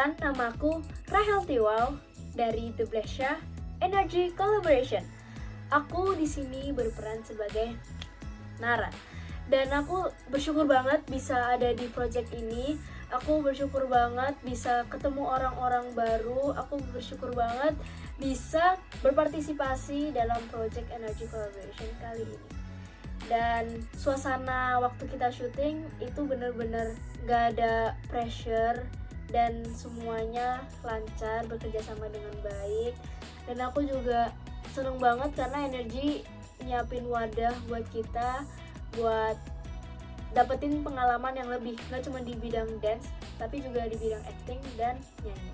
Perkenalkan, namaku Rahel Tiwal dari The Blesha Energy Collaboration. Aku di sini berperan sebagai Nara. Dan aku bersyukur banget bisa ada di project ini. Aku bersyukur banget bisa ketemu orang-orang baru. Aku bersyukur banget bisa berpartisipasi dalam project Energy Collaboration kali ini. Dan suasana waktu kita syuting itu bener-bener gak ada pressure dan semuanya lancar bekerja sama dengan baik. Dan aku juga seneng banget karena energi nyiapin wadah buat kita buat dapetin pengalaman yang lebih nggak cuma di bidang dance tapi juga di bidang acting dan nyanyi.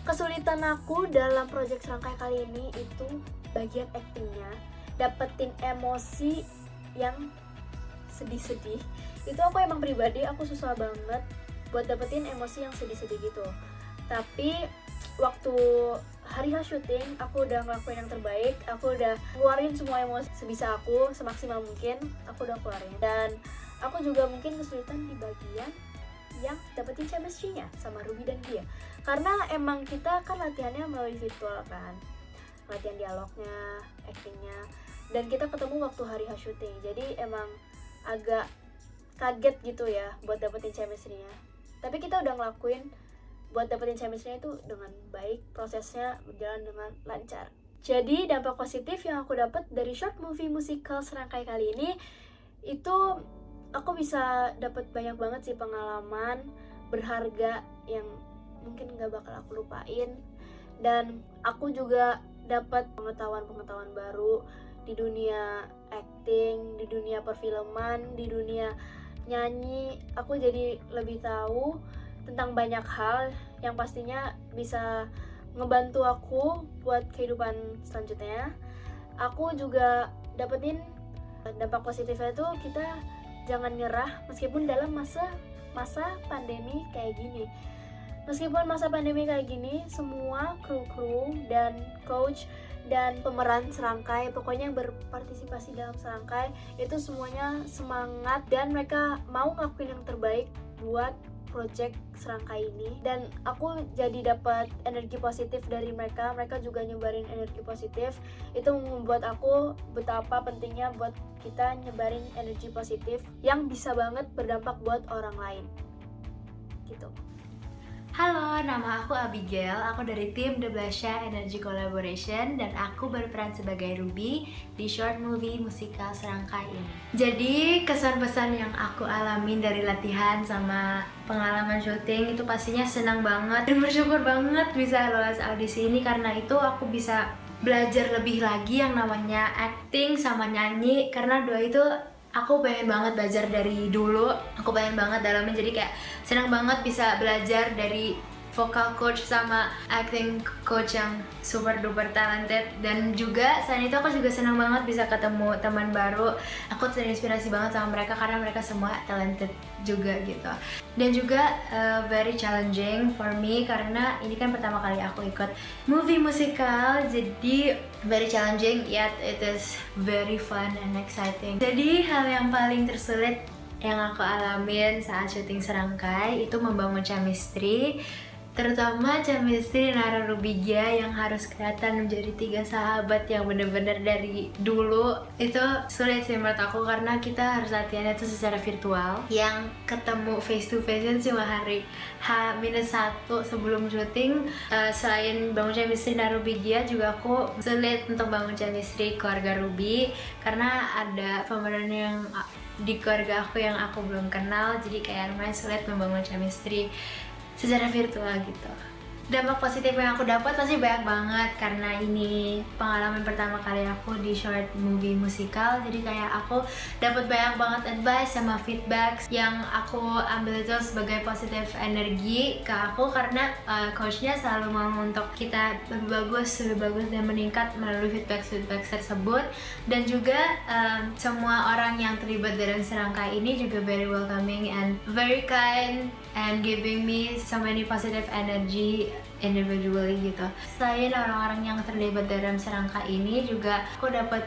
Kesulitan aku dalam project serangkai kali ini itu bagian actingnya. Dapetin emosi yang sedih-sedih. Itu aku emang pribadi aku susah banget buat dapetin emosi yang sedih-sedih gitu. Tapi waktu hari H syuting aku udah ngelakuin yang terbaik. Aku udah keluarin semua emosi sebisa aku semaksimal mungkin aku udah keluarin. Dan aku juga mungkin kesulitan di bagian yang dapetin chemistry-nya sama Ruby dan dia. Karena emang kita kan latihannya melalui virtual kan. Latihan dialognya, actingnya. Dan kita ketemu waktu hari H syuting. Jadi emang agak kaget gitu ya buat dapetin chemistry-nya tapi kita udah ngelakuin buat dapetin chemistry itu dengan baik prosesnya berjalan dengan lancar. Jadi dampak positif yang aku dapat dari short movie musikal serangkai kali ini itu aku bisa dapat banyak banget sih pengalaman berharga yang mungkin nggak bakal aku lupain. Dan aku juga dapat pengetahuan-pengetahuan baru di dunia acting, di dunia perfilman, di dunia nyanyi aku jadi lebih tahu tentang banyak hal yang pastinya bisa ngebantu aku buat kehidupan selanjutnya. Aku juga dapetin dampak positifnya itu kita jangan nyerah meskipun dalam masa masa pandemi kayak gini. Meskipun masa pandemi kayak gini semua kru-kru dan coach dan pemeran serangkai pokoknya yang berpartisipasi dalam serangkai itu semuanya semangat dan mereka mau ngakuin yang terbaik buat project serangkai ini. Dan aku jadi dapat energi positif dari mereka mereka juga nyebarin energi positif. Itu membuat aku betapa pentingnya buat kita nyebarin energi positif yang bisa banget berdampak buat orang lain. Gitu Halo, nama aku Abigail, aku dari tim The Blusha Energy Collaboration dan aku berperan sebagai Ruby di short movie musikal serangkai ini. Jadi kesan pesan yang aku alamin dari latihan sama pengalaman syuting itu pastinya senang banget dan bersyukur banget bisa lolos audisi ini karena itu aku bisa belajar lebih lagi yang namanya acting sama nyanyi karena dua itu aku pengen banget belajar dari dulu aku pengen banget dalamnya jadi kayak senang banget bisa belajar dari vocal coach sama acting coach yang super duper talented. Dan juga selain itu aku juga senang banget bisa ketemu teman baru. Aku terinspirasi banget sama mereka karena mereka semua talented juga gitu. Dan juga uh, very challenging for me karena ini kan pertama kali aku ikut movie musikal jadi very challenging yet it is very fun and exciting. Jadi hal yang paling tersulit yang aku alamin saat syuting serangkai itu membangun chemistry terutama chemistry Nara Rubigia yang harus kelihatan menjadi tiga sahabat yang bener-bener dari dulu. Itu sulit sih menurut aku karena kita harus latihannya itu secara virtual. Yang ketemu face to face itu cuma hari H-1 sebelum syuting. Uh, selain bangun chemistry Nara Rubigia juga aku sulit untuk bangun chemistry keluarga Ruby karena ada pemeran yang di keluarga aku yang aku belum kenal. Jadi kayak lumayan sulit membangun chemistry secara virtual gitu dampak positif yang aku dapat pasti banyak banget. Karena ini pengalaman pertama kali aku di short movie musikal. Jadi kayak aku dapat banyak banget advice sama feedback yang aku ambil itu sebagai positif energi ke aku. Karena uh, coachnya selalu mau untuk kita lebih bagus lebih bagus dan meningkat melalui feedback feedback tersebut. Dan juga uh, semua orang yang terlibat dalam serangkai ini juga very welcoming and very kind and giving me so many positive energy individually gitu. Selain orang-orang yang terlibat dalam serangka ini juga aku dapat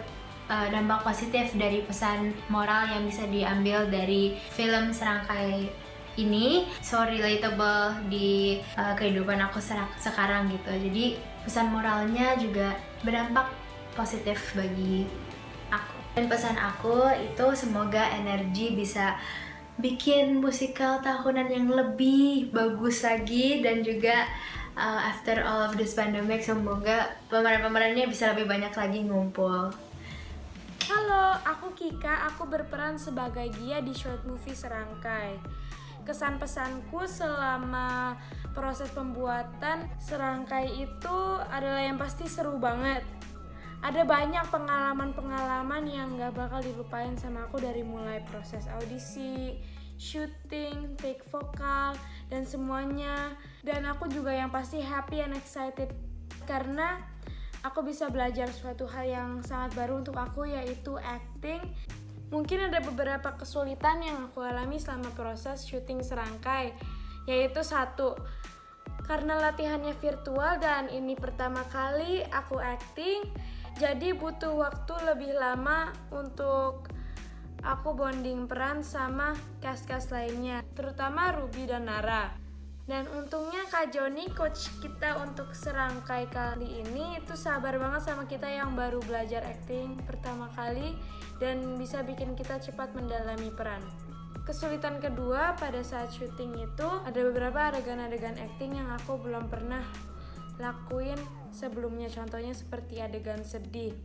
uh, dampak positif dari pesan moral yang bisa diambil dari film serangkai ini so relatable di uh, kehidupan aku sekarang gitu jadi pesan moralnya juga berdampak positif bagi aku dan pesan aku itu semoga energi bisa bikin musikal tahunan yang lebih bagus lagi dan juga uh, after all of this pandemic semoga pemeran-pemerannya bisa lebih banyak lagi ngumpul. Halo, aku Kika, aku berperan sebagai Gia di short movie Serangkai. Kesan pesanku selama proses pembuatan serangkai itu adalah yang pasti seru banget. Ada banyak pengalaman-pengalaman yang gak bakal dilupain sama aku dari mulai proses audisi, shooting, take vokal, dan semuanya. Dan aku juga yang pasti happy and excited karena aku bisa belajar suatu hal yang sangat baru untuk aku yaitu acting Mungkin ada beberapa kesulitan yang aku alami selama proses syuting serangkai, yaitu satu, karena latihannya virtual dan ini pertama kali aku acting, jadi butuh waktu lebih lama untuk aku bonding peran sama cast-cast lainnya, terutama Ruby dan Nara. Dan untungnya Kak Joni, coach kita untuk serangkai kali ini itu sabar banget sama kita yang baru belajar acting pertama kali dan bisa bikin kita cepat mendalami peran. Kesulitan kedua pada saat syuting itu ada beberapa adegan-adegan acting yang aku belum pernah lakuin sebelumnya contohnya seperti adegan sedih.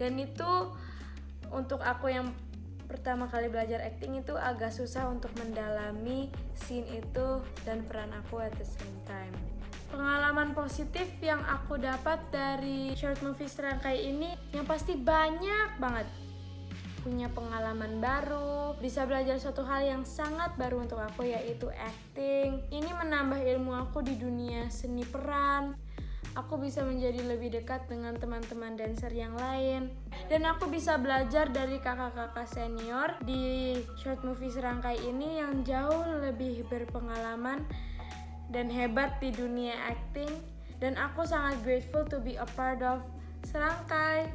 Dan itu untuk aku yang pertama kali belajar acting itu agak susah untuk mendalami scene itu dan peran aku at the same time. Pengalaman positif yang aku dapat dari short movie serangkai ini yang pasti banyak banget. Punya pengalaman baru, bisa belajar suatu hal yang sangat baru untuk aku yaitu acting. Ini menambah ilmu aku di dunia seni peran, aku bisa menjadi lebih dekat dengan teman-teman dancer yang lain. Dan aku bisa belajar dari kakak-kakak senior di short movie serangkai ini yang jauh lebih berpengalaman dan hebat di dunia acting. Dan aku sangat grateful to be a part of serangkai.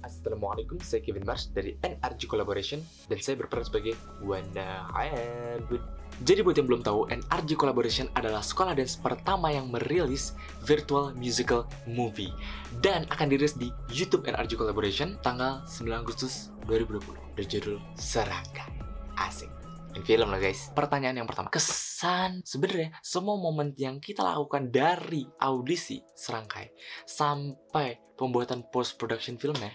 Assalamualaikum, saya Kevin Mars dari NRG Collaboration dan saya berperan sebagai Wanda. Hayabud. Jadi buat yang belum tahu, NRG Collaboration adalah sekolah dance pertama yang merilis virtual musical movie dan akan dirilis di YouTube NRG Collaboration tanggal 9 Agustus 2020 berjudul Serangga. Asik. In film lah guys. Pertanyaan yang pertama, kesan sebenarnya semua momen yang kita lakukan dari audisi serangkai sampai pembuatan post production filmnya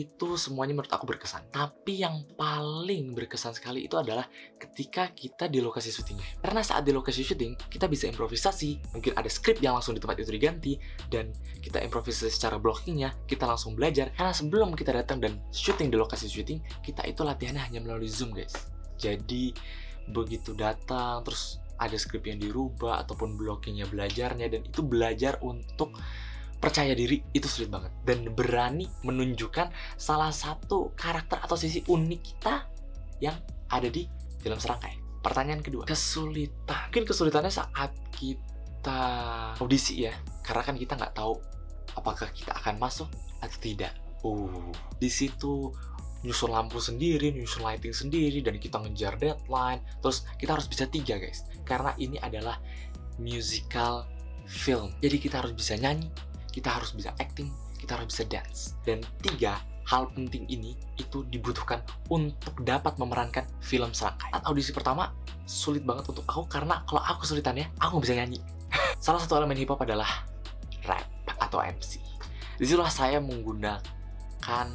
itu semuanya menurut aku berkesan. Tapi yang paling berkesan sekali itu adalah ketika kita di lokasi syutingnya. Karena saat di lokasi syuting, kita bisa improvisasi, mungkin ada skrip yang langsung di tempat itu diganti, dan kita improvisasi secara blockingnya, kita langsung belajar. Karena sebelum kita datang dan syuting di lokasi syuting, kita itu latihannya hanya melalui Zoom guys. Jadi begitu datang, terus ada skrip yang dirubah, ataupun blockingnya belajarnya, dan itu belajar untuk percaya diri itu sulit banget dan berani menunjukkan salah satu karakter atau sisi unik kita yang ada di film serangkai. Pertanyaan kedua, kesulitan. Mungkin kesulitannya saat kita audisi ya, karena kan kita nggak tahu apakah kita akan masuk atau tidak. Uh, di situ nyusun lampu sendiri, nyusun lighting sendiri, dan kita ngejar deadline. Terus kita harus bisa tiga guys, karena ini adalah musical film. Jadi kita harus bisa nyanyi, kita harus bisa acting, kita harus bisa dance. Dan tiga hal penting ini itu dibutuhkan untuk dapat memerankan film serangkai. Saat audisi pertama, sulit banget untuk aku karena kalau aku kesulitannya, aku bisa nyanyi. Salah satu elemen hip hop adalah rap atau MC. Di situlah saya menggunakan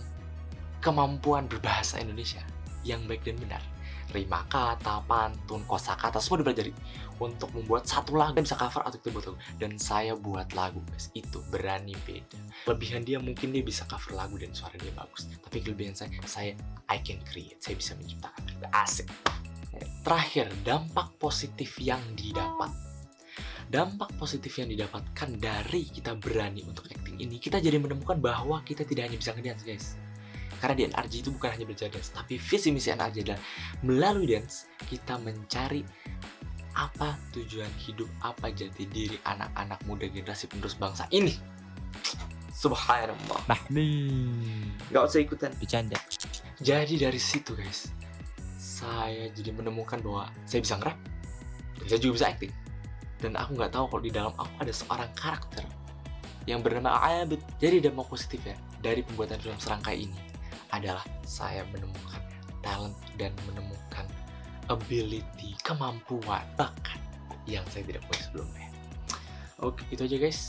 kemampuan berbahasa Indonesia yang baik dan benar rima kata, pantun, kosakata semua dipelajari untuk membuat satu lagu bisa cover atau buat lagu. Dan saya buat lagu guys. Itu berani beda. Kelebihan dia mungkin dia bisa cover lagu dan suara dia bagus. Tapi kelebihan saya saya I can create. Saya bisa menciptakan asik. Terakhir dampak positif yang didapat. Dampak positif yang didapatkan dari kita berani untuk acting ini kita jadi menemukan bahwa kita tidak hanya bisa ngedance guys. Karena di NRG itu bukan hanya belajar dance, tapi visi misi NRG adalah melalui dance kita mencari apa tujuan hidup, apa jati diri anak-anak muda generasi penerus bangsa ini. Subhanallah. Nah nih. Gak usah ikutan. Bercanda. Jadi dari situ guys, saya jadi menemukan bahwa saya bisa nge-rap dan saya juga bisa acting dan aku nggak tahu kalau di dalam aku ada seorang karakter yang bernama Abid jadi dampak positif ya dari pembuatan film serangkai ini adalah saya menemukan talent dan menemukan ability kemampuan bakat yang saya tidak punya sebelumnya oke itu aja guys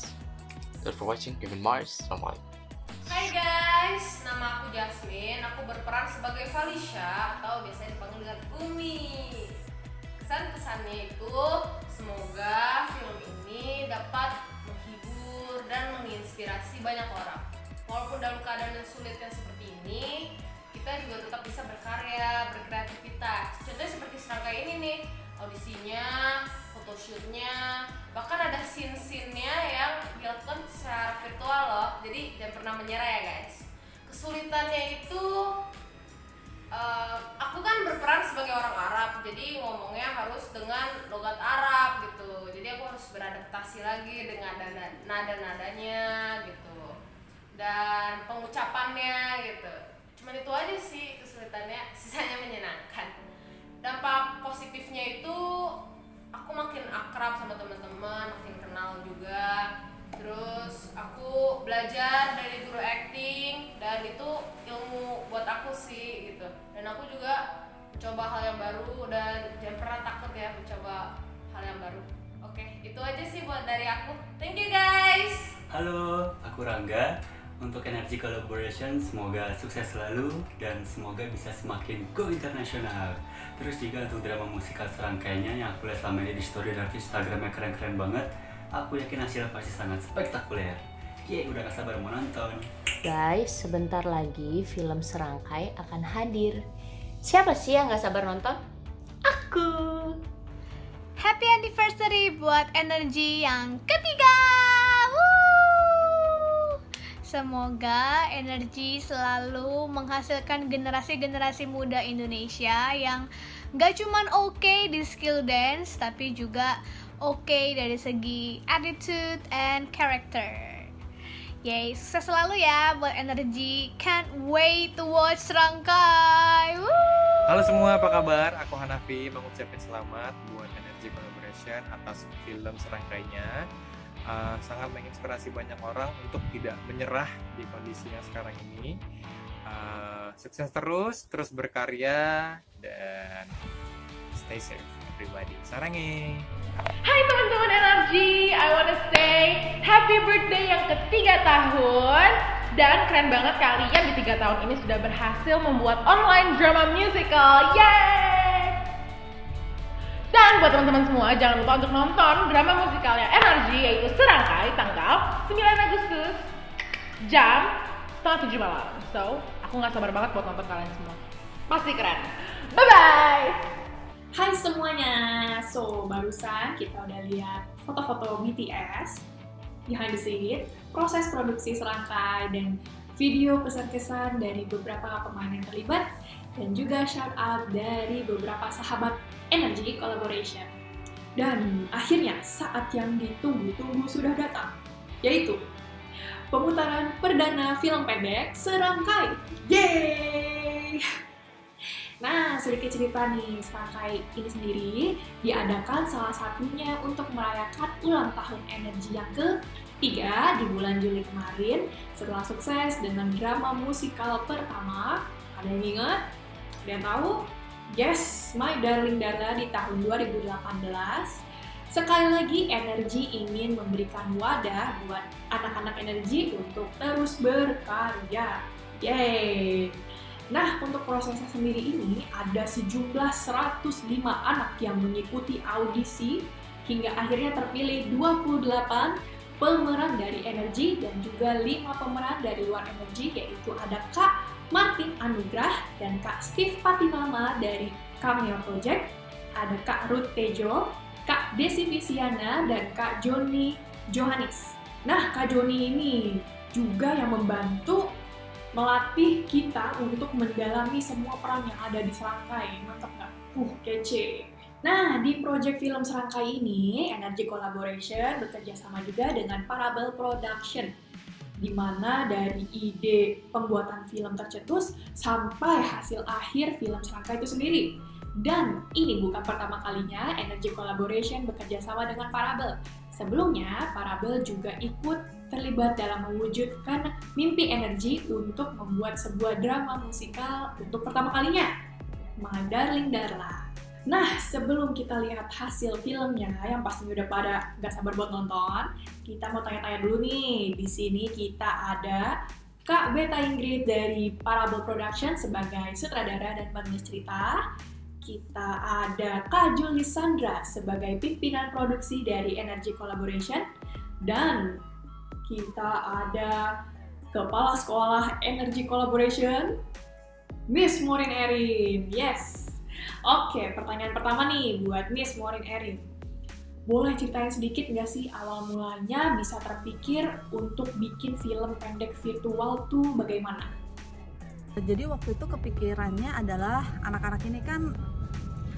Thanks for watching Kevin Mars Assalamualaikum Hai guys, nama aku Jasmine. Aku berperan sebagai Falisha atau biasanya dipanggil dengan Umi. Kesan-kesannya itu semoga film ini dapat menghibur dan menginspirasi banyak orang. Walaupun dalam keadaan yang sulit yang seperti ini, kita juga tetap bisa berkarya, berkreativitas. Contohnya seperti serangkai ini nih, audisinya, photoshootnya, bahkan ada scene-scene-nya yang dilakukan secara virtual loh. Jadi jangan pernah menyerah ya guys. Kesulitannya itu eh, aku kan berperan sebagai orang Arab, jadi ngomongnya harus dengan logat Arab gitu. Jadi aku harus beradaptasi lagi dengan nada- nada-nadanya gitu dan pengucapannya gitu. Cuman itu aja sih kesulitannya, sisanya menyenangkan. Dampak positifnya itu aku makin akrab sama teman-teman, makin kenal juga. Terus aku belajar dari guru acting dan itu ilmu buat aku sih gitu. Dan aku juga mencoba hal yang baru dan jangan pernah takut ya mencoba hal yang baru. Oke, itu aja sih buat dari aku. Thank you guys. Halo, aku Rangga. Untuk Energy Collaboration, semoga sukses selalu dan semoga bisa semakin go internasional. Terus juga untuk drama musikal serangkainya yang aku lihat selama ini di story dan Instagramnya keren-keren banget. Aku yakin hasilnya pasti sangat spektakuler. Yeay, udah gak sabar mau nonton. Guys, sebentar lagi film Serangkai akan hadir. Siapa sih yang gak sabar nonton? Aku! Happy anniversary buat energi yang ketiga. Woo! Semoga energi selalu menghasilkan generasi-generasi muda Indonesia yang gak cuman oke di skill dance, tapi juga oke dari segi attitude and character. Yay, sukses selalu ya buat energi. Can't wait to watch Serangkai. Woo! Halo semua, apa kabar? Aku Hanafi mengucapkan selamat buat Energy Collaboration atas film serangkainya. Uh, sangat menginspirasi banyak orang untuk tidak menyerah di kondisi yang sekarang ini. Uh, sukses terus, terus berkarya, dan stay safe everybody. Sarangi! Hai teman-teman energi, I wanna say happy birthday yang ketiga tahun dan keren banget kalian di tiga tahun ini sudah berhasil membuat online drama musical, yay! Dan buat teman-teman semua jangan lupa untuk nonton drama musikalnya energi yaitu Serangkai tanggal 9 Agustus jam setengah tujuh malam. So aku nggak sabar banget buat nonton kalian semua. Pasti keren. Bye bye. Hai semuanya, so barusan kita udah lihat foto-foto BTS behind the scene, proses produksi serangkai dan video pesan-kesan dari beberapa pemain yang terlibat dan juga shout out dari beberapa sahabat Energy Collaboration. Dan akhirnya saat yang ditunggu-tunggu sudah datang, yaitu pemutaran perdana film pendek Serangkai. Yeay! Nah, sedikit cerita nih, Serangkai ini sendiri diadakan salah satunya untuk merayakan ulang tahun energi yang ketiga di bulan Juli kemarin setelah sukses dengan drama musikal pertama. Ada yang ingat? Ada yang tahu? Yes, My Darling Dada di tahun 2018. Sekali lagi, energi ingin memberikan wadah buat anak-anak energi untuk terus berkarya. Yeay! Nah, untuk prosesnya sendiri ini ada sejumlah 105 anak yang mengikuti audisi hingga akhirnya terpilih 28 pemeran dari Energi dan juga 5 pemeran dari luar Energi yaitu ada Kak Martin Anugrah dan Kak Steve Patinama dari Cameo Project, ada Kak Ruth Tejo, Kak Desi Visiana, dan Kak Joni Johannes. Nah, Kak Joni ini juga yang membantu melatih kita untuk mendalami semua peran yang ada di Serangkai. Mantap nggak? Uh, kece. Nah, di project film Serangkai ini, Energy Collaboration bekerja sama juga dengan Parabel Production, di mana dari ide pembuatan film tercetus sampai hasil akhir film Serangkai itu sendiri. Dan ini bukan pertama kalinya Energy Collaboration bekerja sama dengan Parabel. Sebelumnya, Parabel juga ikut terlibat dalam mewujudkan mimpi energi untuk membuat sebuah drama musikal untuk pertama kalinya, My Darling Darla. Nah, sebelum kita lihat hasil filmnya yang pastinya udah pada gak sabar buat nonton, kita mau tanya-tanya dulu nih. Di sini kita ada Kak Beta Ingrid dari Parabel Production sebagai sutradara dan penulis cerita. Kita ada Kak Juli Sandra sebagai pimpinan produksi dari Energy Collaboration. Dan kita ada Kepala Sekolah Energy Collaboration, Miss Morin Erin. Yes. Oke, pertanyaan pertama nih buat Miss Morin Erin. Boleh ceritain sedikit nggak sih awal mulanya bisa terpikir untuk bikin film pendek virtual tuh bagaimana? Jadi waktu itu kepikirannya adalah anak-anak ini kan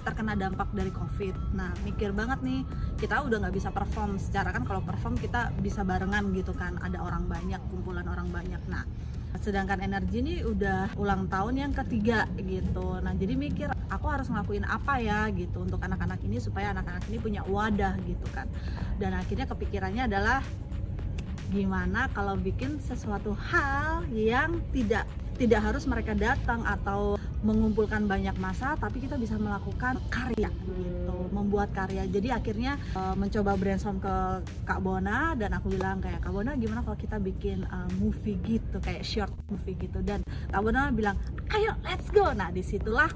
terkena dampak dari covid nah mikir banget nih kita udah nggak bisa perform secara kan kalau perform kita bisa barengan gitu kan ada orang banyak kumpulan orang banyak nah sedangkan energi ini udah ulang tahun yang ketiga gitu. Nah jadi mikir aku harus ngelakuin apa ya gitu untuk anak-anak ini supaya anak-anak ini punya wadah gitu kan. Dan akhirnya kepikirannya adalah gimana kalau bikin sesuatu hal yang tidak tidak harus mereka datang atau mengumpulkan banyak masa tapi kita bisa melakukan karya gitu membuat karya. Jadi akhirnya uh, mencoba brainstorm ke Kak Bona dan aku bilang kayak Kak Bona gimana kalau kita bikin uh, movie gitu kayak short movie gitu? Dan Kak Bona bilang ayo let's go. Nah di situlah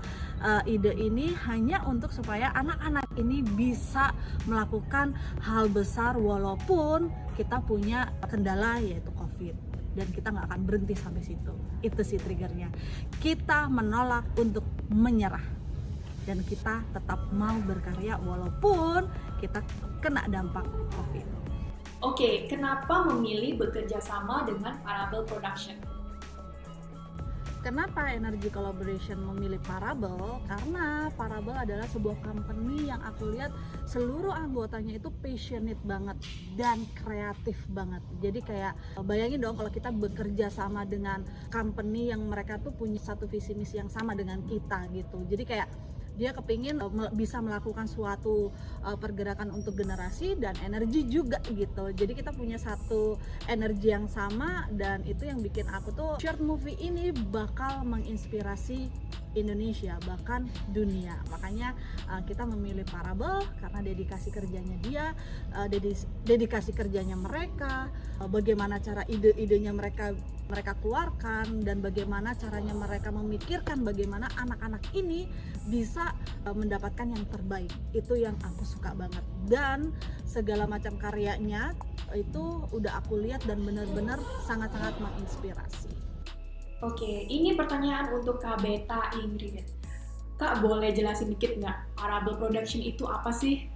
uh, ide ini hanya untuk supaya anak-anak ini bisa melakukan hal besar walaupun kita punya kendala yaitu covid dan kita nggak akan berhenti sampai situ. Itu sih triggernya. Kita menolak untuk menyerah. Dan kita tetap mau berkarya walaupun kita kena dampak covid. Oke, kenapa memilih bekerja sama dengan Parabel Production? Kenapa Energy Collaboration memilih Parabel? Karena Parabel adalah sebuah company yang aku lihat seluruh anggotanya itu passionate banget dan kreatif banget. Jadi kayak bayangin dong kalau kita bekerja sama dengan company yang mereka tuh punya satu visi misi yang sama dengan kita gitu. Jadi kayak dia kepingin uh, bisa melakukan suatu uh, pergerakan untuk generasi dan energi juga gitu. Jadi kita punya satu energi yang sama dan itu yang bikin aku tuh short movie ini bakal menginspirasi Indonesia bahkan dunia. Makanya uh, kita memilih Parabel karena dedikasi kerjanya dia uh, dedikasi kerjanya mereka uh, bagaimana cara ide-idenya mereka mereka keluarkan dan bagaimana caranya mereka memikirkan bagaimana anak-anak ini bisa uh, mendapatkan yang terbaik. Itu yang aku suka banget. Dan segala macam karyanya itu udah aku lihat dan benar-benar sangat-sangat menginspirasi Oke, ini pertanyaan untuk Kak Beta Ingrid. Kak, boleh jelasin dikit nggak Parable Production itu apa sih?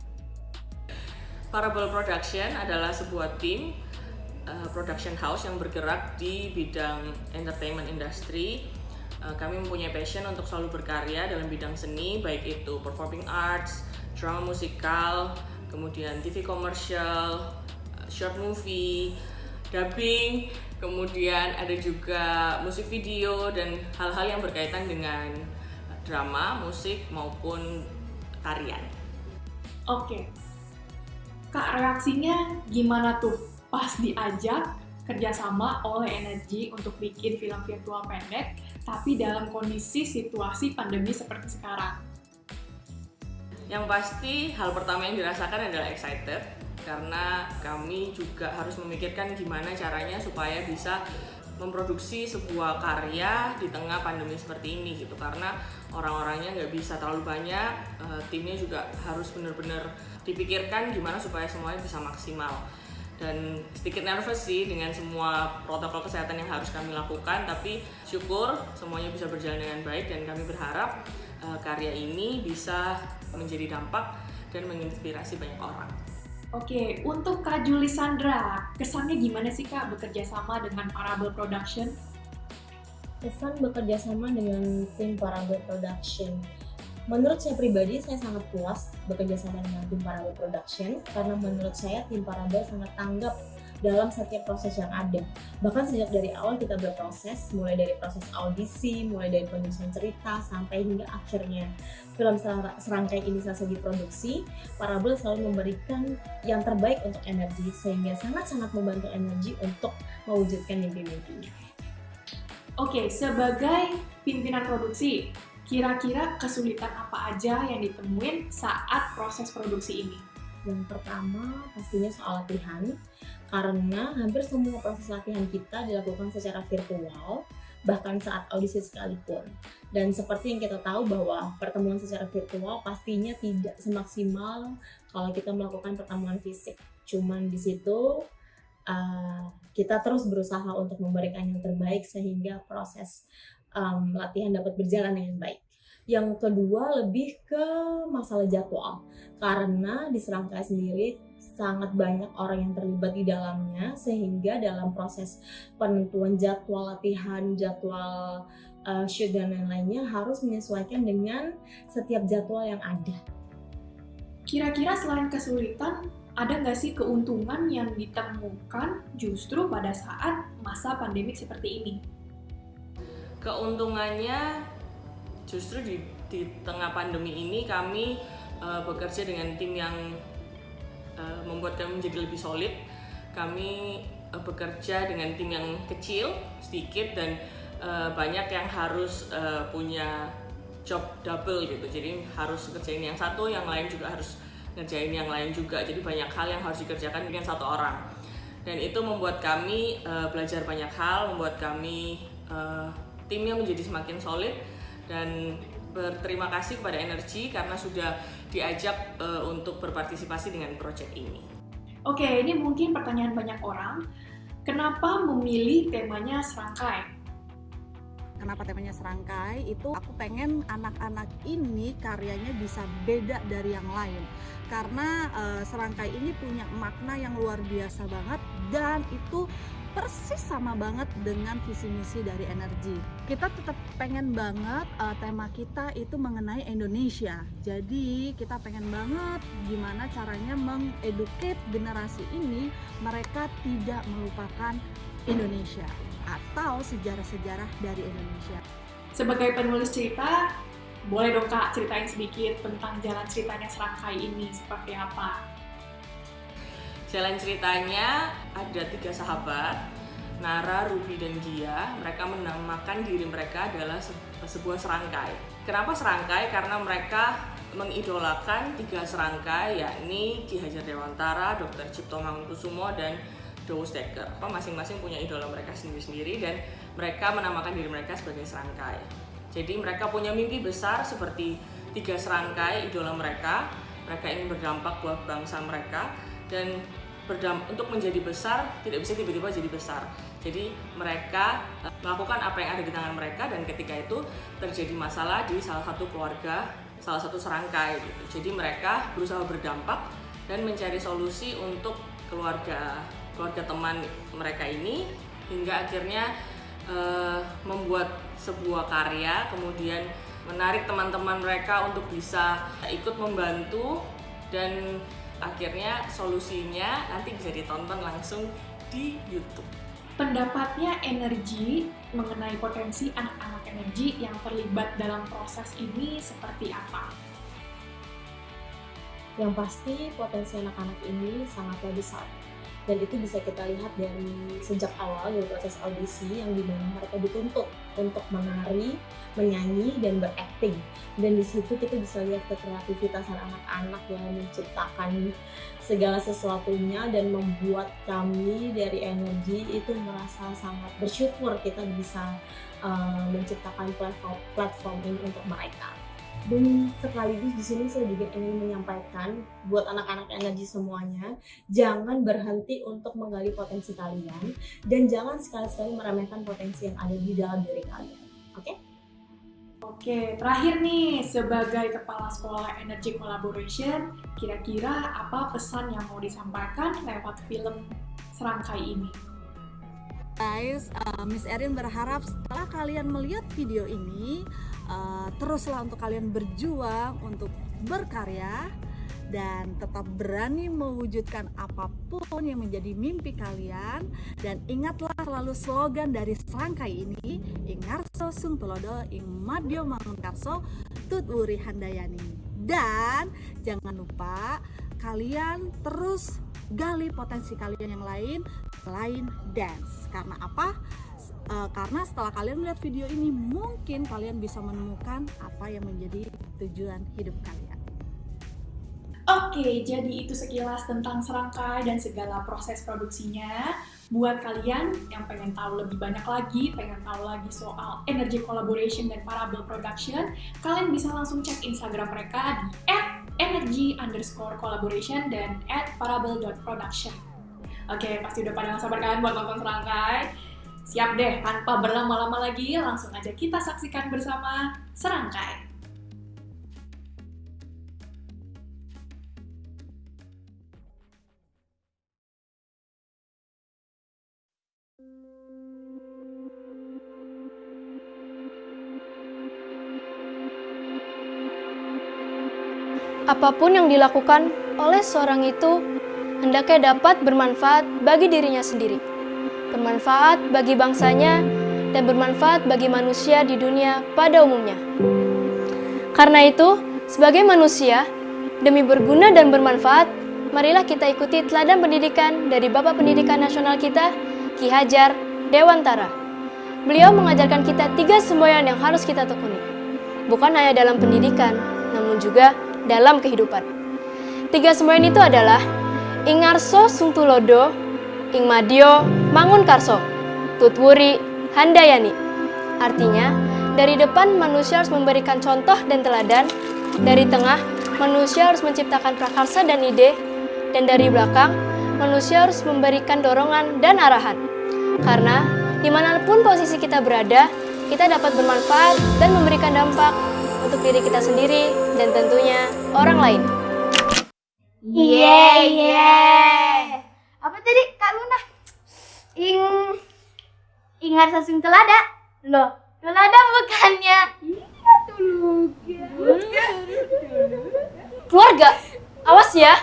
Parable Production adalah sebuah tim uh, production house yang bergerak di bidang entertainment industry. Uh, kami mempunyai passion untuk selalu berkarya dalam bidang seni, baik itu performing arts, drama musikal, kemudian TV commercial, uh, short movie, dubbing, kemudian ada juga musik video dan hal-hal yang berkaitan dengan drama, musik maupun tarian. Oke, kak reaksinya gimana tuh pas diajak kerjasama oleh Energi untuk bikin film virtual pendek, tapi dalam kondisi situasi pandemi seperti sekarang? Yang pasti hal pertama yang dirasakan adalah excited karena kami juga harus memikirkan gimana caranya supaya bisa memproduksi sebuah karya di tengah pandemi seperti ini gitu karena orang-orangnya nggak bisa terlalu banyak uh, timnya juga harus benar-benar dipikirkan gimana supaya semuanya bisa maksimal dan sedikit nervous sih dengan semua protokol kesehatan yang harus kami lakukan tapi syukur semuanya bisa berjalan dengan baik dan kami berharap uh, karya ini bisa menjadi dampak dan menginspirasi banyak orang. Oke, untuk Kak Juli Sandra, kesannya gimana sih Kak bekerja sama dengan Parable Production? Kesan bekerja sama dengan tim Parable Production. Menurut saya pribadi, saya sangat puas bekerja sama dengan tim Parable Production karena menurut saya tim Parable sangat tanggap dalam setiap proses yang ada. Bahkan sejak dari awal kita berproses, mulai dari proses audisi, mulai dari penyusunan cerita, sampai hingga akhirnya film serangkai ini selesai diproduksi, Parabel selalu memberikan yang terbaik untuk energi, sehingga sangat-sangat membantu energi untuk mewujudkan mimpi-mimpinya. Oke, sebagai pimpinan produksi, kira-kira kesulitan apa aja yang ditemuin saat proses produksi ini? Yang pertama pastinya soal latihan, karena hampir semua proses latihan kita dilakukan secara virtual, bahkan saat audisi sekalipun. Dan seperti yang kita tahu bahwa pertemuan secara virtual pastinya tidak semaksimal kalau kita melakukan pertemuan fisik. Cuman di situ uh, kita terus berusaha untuk memberikan yang terbaik sehingga proses um, latihan dapat berjalan dengan baik. Yang kedua lebih ke masalah jadwal karena di Serangkai sendiri sangat banyak orang yang terlibat di dalamnya sehingga dalam proses penentuan jadwal latihan, jadwal uh, shoot dan lain-lainnya harus menyesuaikan dengan setiap jadwal yang ada. Kira-kira selain kesulitan, ada nggak sih keuntungan yang ditemukan justru pada saat masa pandemi seperti ini? Keuntungannya justru di, di tengah pandemi ini kami uh, bekerja dengan tim yang uh, membuat kami menjadi lebih solid. Kami uh, bekerja dengan tim yang kecil, sedikit dan uh, banyak yang harus uh, punya job double gitu. Jadi harus kerjain yang satu, yang lain juga harus ngerjain yang lain juga. Jadi banyak hal yang harus dikerjakan dengan satu orang. Dan itu membuat kami uh, belajar banyak hal, membuat kami uh, timnya menjadi semakin solid dan berterima kasih kepada Energi karena sudah diajak uh, untuk berpartisipasi dengan proyek ini. Oke, ini mungkin pertanyaan banyak orang. Kenapa memilih temanya serangkai? Kenapa temanya serangkai? Itu aku pengen anak-anak ini karyanya bisa beda dari yang lain. Karena uh, serangkai ini punya makna yang luar biasa banget dan itu persis sama banget dengan visi misi dari energi. Kita tetap pengen banget uh, tema kita itu mengenai Indonesia. Jadi kita pengen banget gimana caranya mengeduket generasi ini mereka tidak melupakan Indonesia atau sejarah-sejarah dari Indonesia. Sebagai penulis cerita, boleh dong kak ceritain sedikit tentang jalan ceritanya serangkai ini seperti apa? Jalan ceritanya ada tiga sahabat, Nara, Ruby, dan Gia. Mereka menamakan diri mereka adalah sebuah serangkai. Kenapa serangkai? Karena mereka mengidolakan tiga serangkai, yakni Ki Hajar Dewantara, Dr. Cipto Mangunkusumo, dan Dowo Steker. Masing-masing punya idola mereka sendiri-sendiri dan mereka menamakan diri mereka sebagai serangkai. Jadi mereka punya mimpi besar seperti tiga serangkai idola mereka. Mereka ingin berdampak buat bangsa mereka dan berdam untuk menjadi besar tidak bisa tiba-tiba jadi besar. Jadi mereka eh, melakukan apa yang ada di tangan mereka dan ketika itu terjadi masalah di salah satu keluarga, salah satu serangkai gitu. Jadi mereka berusaha berdampak dan mencari solusi untuk keluarga keluarga teman mereka ini hingga akhirnya uh, membuat sebuah karya kemudian menarik teman-teman mereka untuk bisa ikut membantu dan akhirnya solusinya nanti bisa ditonton langsung di YouTube. Pendapatnya energi mengenai potensi anak-anak energi yang terlibat dalam proses ini seperti apa? Yang pasti potensi anak-anak ini sangatlah besar dan itu bisa kita lihat dari sejak awal dari proses audisi yang di mana mereka dituntut untuk menari, menyanyi dan berakting. Dan di situ kita bisa lihat kreativitas anak-anak yang menciptakan segala sesuatunya dan membuat kami dari energi itu merasa sangat bersyukur kita bisa uh, menciptakan platform platform ini untuk mereka dan sekaligus di sini saya juga ingin menyampaikan buat anak-anak energi semuanya jangan berhenti untuk menggali potensi kalian dan jangan sekali-sekali meremehkan potensi yang ada di dalam diri kalian oke okay? Oke, terakhir nih, sebagai Kepala Sekolah Energy Collaboration, kira-kira apa pesan yang mau disampaikan lewat film serangkai ini? Guys, uh, Miss Erin berharap setelah kalian melihat video ini, uh, teruslah untuk kalian berjuang untuk berkarya dan tetap berani mewujudkan apa pun yang menjadi mimpi kalian. Dan ingatlah selalu slogan dari serangkai ini Ingarso Sung Tulodo Ing Madyo Mangunkarso Tut Wuri Handayani. Dan jangan lupa kalian terus gali potensi kalian yang lain selain dance. Karena apa? Uh, karena setelah kalian melihat video ini mungkin kalian bisa menemukan apa yang menjadi tujuan hidup kalian. Oke, jadi itu sekilas tentang serangkai dan segala proses produksinya. Buat kalian yang pengen tahu lebih banyak lagi, pengen tahu lagi soal energy collaboration dan parabel production, kalian bisa langsung cek Instagram mereka di energy underscore collaboration dan at parabel.production. Oke, pasti udah pada sabar kan buat nonton serangkai? Siap deh, tanpa berlama-lama lagi, langsung aja kita saksikan bersama serangkai. Apa pun yang dilakukan oleh seorang itu hendaknya dapat bermanfaat bagi dirinya sendiri, bermanfaat bagi bangsanya, dan bermanfaat bagi manusia di dunia pada umumnya. Karena itu, sebagai manusia, demi berguna dan bermanfaat, marilah kita ikuti teladan pendidikan dari Bapak Pendidikan Nasional kita, Ki Hajar Dewantara. Beliau mengajarkan kita tiga semboyan yang harus kita tekuni. Bukan hanya dalam pendidikan, namun juga dalam kehidupan. Tiga semboyan itu adalah Ingarso Sungtulodo, Ingmadio Mangun Karso, Tutwuri Handayani. Artinya, dari depan manusia harus memberikan contoh dan teladan, dari tengah manusia harus menciptakan prakarsa dan ide, dan dari belakang manusia harus memberikan dorongan dan arahan. Karena di mana pun posisi kita berada, kita dapat bermanfaat dan memberikan dampak untuk diri kita sendiri dan tentunya orang lain. Yeah, yeah. Apa tadi Kak Luna? Ing Ingat sasung telada? Loh, telada bukannya? Iya dulu. Keluarga, awas ya.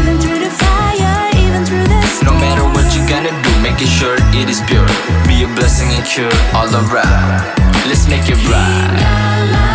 Even through the fire, even through the No matter what you gonna do, making sure it is pure. Be a blessing and cure all around. Let's make it right.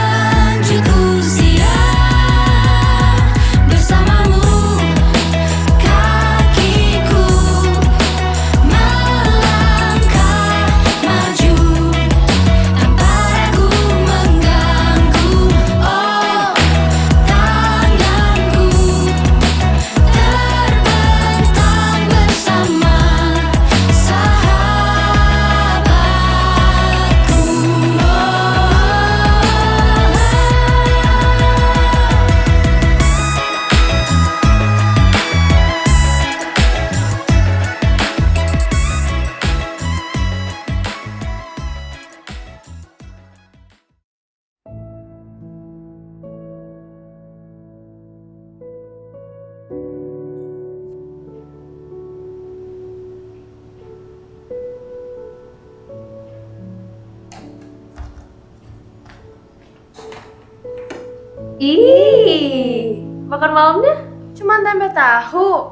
Malamnya cuma tempe tahu.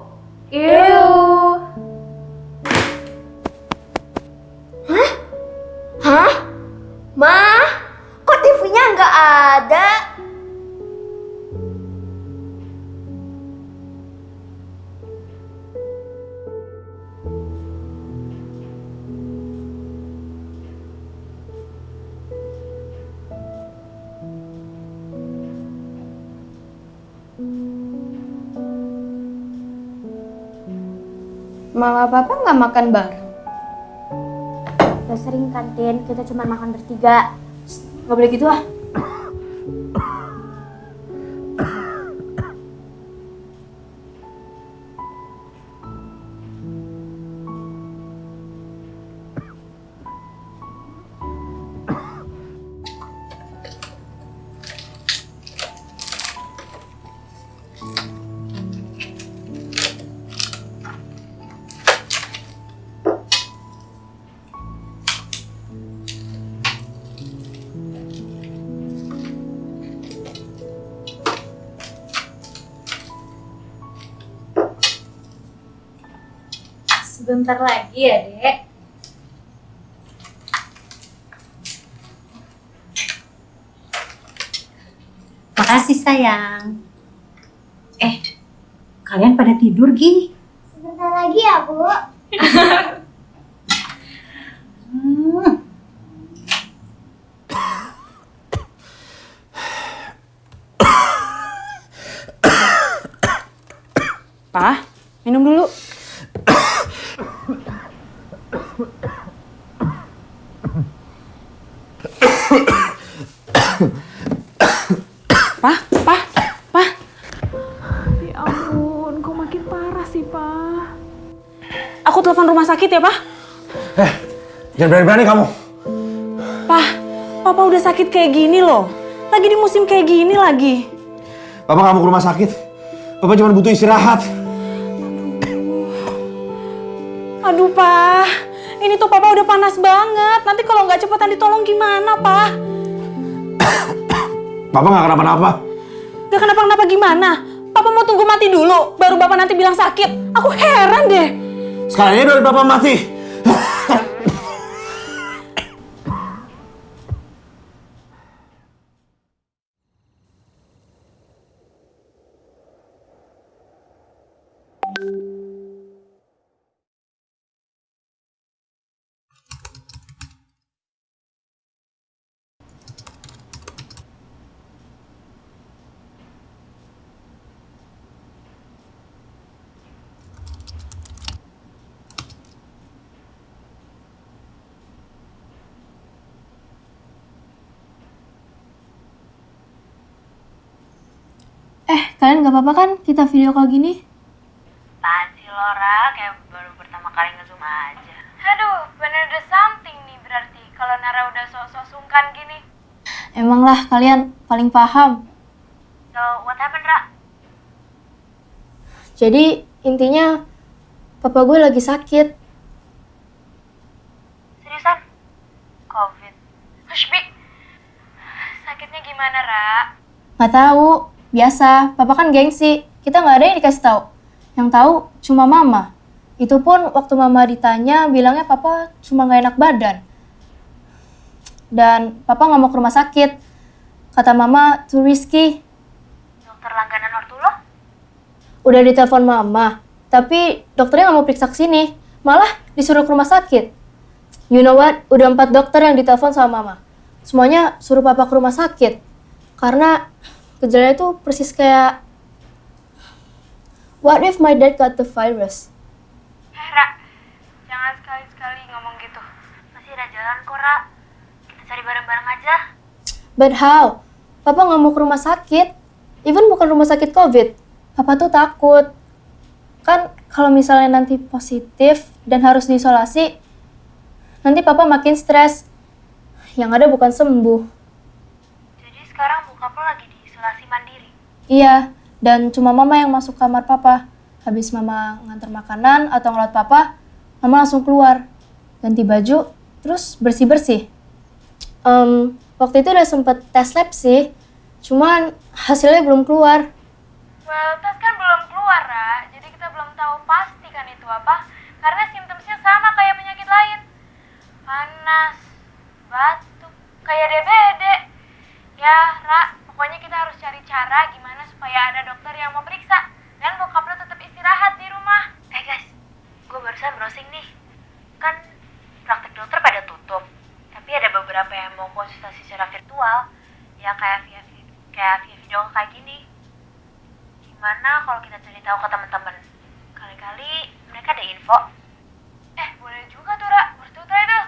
Ew. Hah? Papa nggak makan bareng. Udah sering kantin, kita cuma makan bertiga. Gak boleh gitu ah. Sebentar lagi ya, Dek. Makasih sayang. Eh, kalian pada tidur Gi? Jangan berani-berani kamu. Pak, Papa udah sakit kayak gini loh. Lagi di musim kayak gini lagi. Papa kamu ke rumah sakit. Papa cuma butuh istirahat. Aduh, Pak. Ini tuh Papa udah panas banget. Nanti kalau nggak cepetan ditolong gimana, Pak? Papa nggak kenapa-napa. Gak kenapa-kenapa gimana? Papa mau tunggu mati dulu, baru Bapak nanti bilang sakit. Aku heran deh. Sekarang ini udah Papa mati. Kalian nggak apa-apa kan kita video call gini? Apaan sih Lora? Kayak baru pertama kali nge-zoom aja. Aduh, bener ada something nih berarti. Kalau Nara udah sok-sok sungkan gini. Emang lah kalian paling paham. So, what happened, Ra? Jadi intinya papa gue lagi sakit. Seriusan? Covid. Hush, Bi. Sakitnya gimana, Ra? Nggak tahu, biasa. Papa kan gengsi. Kita nggak ada yang dikasih tahu. Yang tahu cuma mama. Itu pun waktu mama ditanya bilangnya papa cuma nggak enak badan. Dan papa nggak mau ke rumah sakit. Kata mama too risky. Dokter langganan ortu lo? Udah ditelepon mama, tapi dokternya nggak mau periksa ke sini. Malah disuruh ke rumah sakit. You know what? Udah empat dokter yang ditelepon sama mama. Semuanya suruh papa ke rumah sakit. Karena gejalanya itu persis kayak What if my dad got the virus? Eh, Ra. Jangan sekali-sekali ngomong gitu. Masih ada jalan kok, Ra. Kita cari bareng-bareng aja. But how? Papa nggak mau ke rumah sakit. Even bukan rumah sakit COVID. Papa tuh takut. Kan kalau misalnya nanti positif dan harus diisolasi, nanti papa makin stres. Yang ada bukan sembuh. Jadi sekarang bokap lo lagi. Iya, Dan cuma mama yang masuk kamar papa. Habis mama nganter makanan atau ngeliat papa, mama langsung keluar. Ganti baju, terus bersih-bersih. Em, waktu itu udah sempet tes lab sih, cuman hasilnya belum keluar. Well, tes kan belum keluar, Ra. Jadi kita belum tahu pasti kan itu apa. Karena simptomnya sama kayak penyakit lain. Panas, batuk, kayak DBD. Ya, Ra, pokoknya kita harus cari cara gimana supaya ada dokter yang mau periksa. Dan bokap lo tetap istirahat di rumah. Eh guys, gue barusan browsing nih. Kan praktek dokter pada tutup. Tapi ada beberapa yang mau konsultasi secara virtual. Ya kayak via kayak via video kayak gini. Gimana kalau kita cari tahu ke teman-teman? Kali-kali mereka ada info. Eh, boleh juga tuh, Ra. Bertutra itu.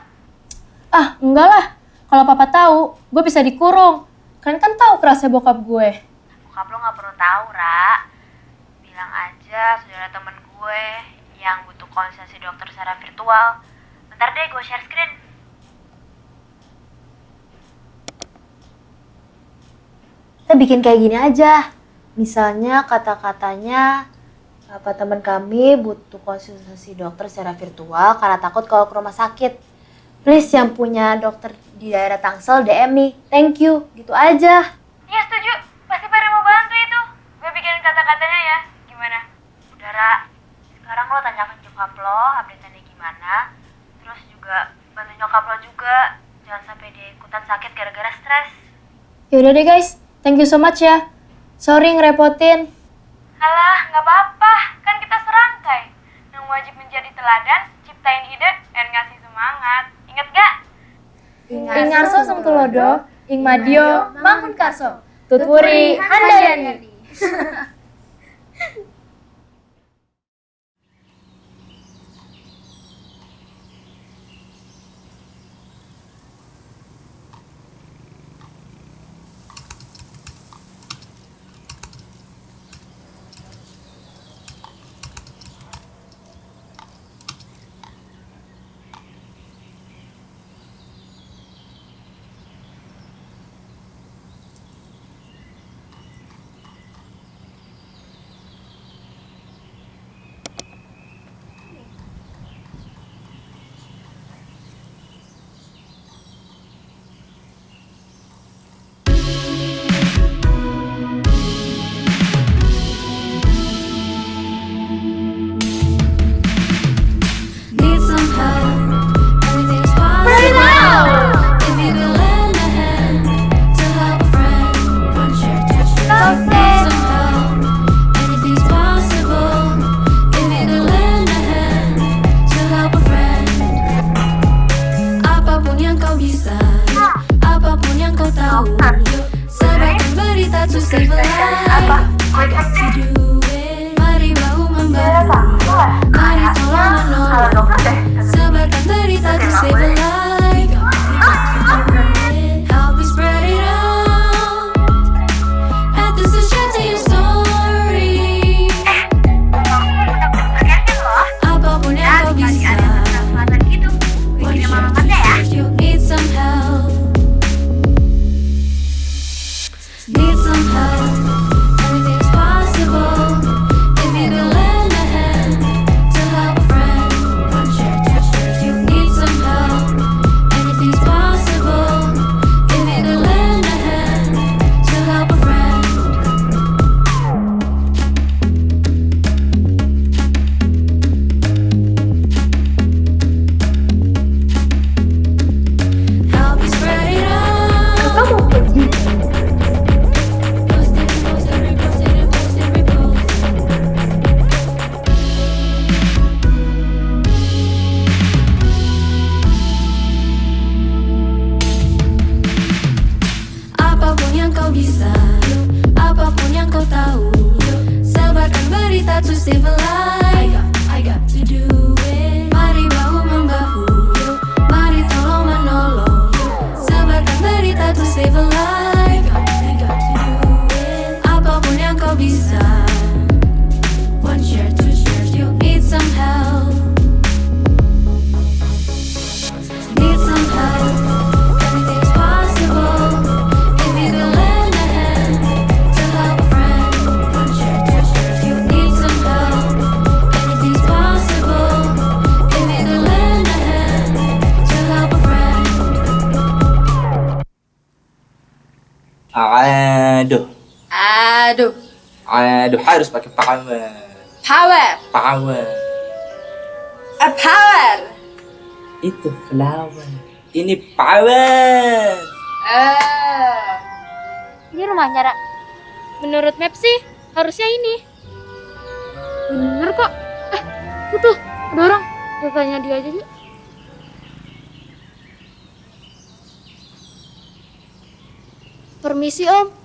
Ah, enggak lah. Kalau papa tahu, gue bisa dikurung. Kalian kan tahu kerasnya bokap gue. Bokap lo nggak perlu tahu, Ra. Bilang aja saudara temen gue yang butuh konsultasi dokter secara virtual. Bentar deh, gue share screen. Kita bikin kayak gini aja. Misalnya kata-katanya apa teman kami butuh konsultasi dokter secara virtual karena takut kalau ke rumah sakit. Please yang punya dokter di daerah Tangsel DM nih. Thank you. Gitu aja. Iya, setuju. Pasti pada mau bantu itu. Gue bikin kata-katanya ya. Gimana? Udah, Ra. Sekarang lo tanyakan nyokap lo, update-nya gimana. Terus juga bantu nyokap lo juga. Jangan sampai dia ikutan sakit gara-gara stres. Yaudah deh guys, thank you so much ya. Sorry ngerepotin. Alah, nggak apa-apa. Kan kita serangkai. Yang wajib menjadi teladan, ciptain ide, dan ngasih semangat. Ingat gak? Ing Arso Sengtulodo, Ing Madio, Mangun Karso, Tutwuri Handayani. harus pakai power. power, Power. a power. Itu flower. Ini power. Eh, Ini rumahnya, Ra. Menurut map sih, harusnya ini. Bener kok. Eh, tuh tuh, ada orang. Kita tanya dia aja yuk. Permisi, Om.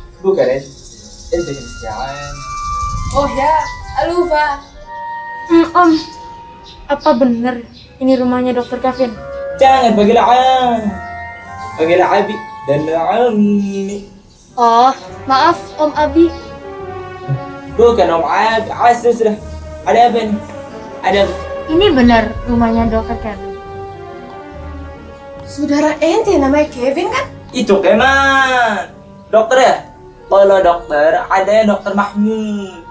Ente miss ya Am. Oh ya, Alufa. Hmm, Om. Apa bener ini rumahnya Dokter Kevin? Jangan panggil Am. Panggil Abi dan Ami. Oh, maaf Om Abi. Bukan Om Abi. Sudah sudah. Ada apa nih? Ada apa? Ini benar rumahnya Dokter Kevin. Saudara ente namanya Kevin kan? Itu keman. Dokter ya? Kalau dokter, ada yang dokter Mahmud.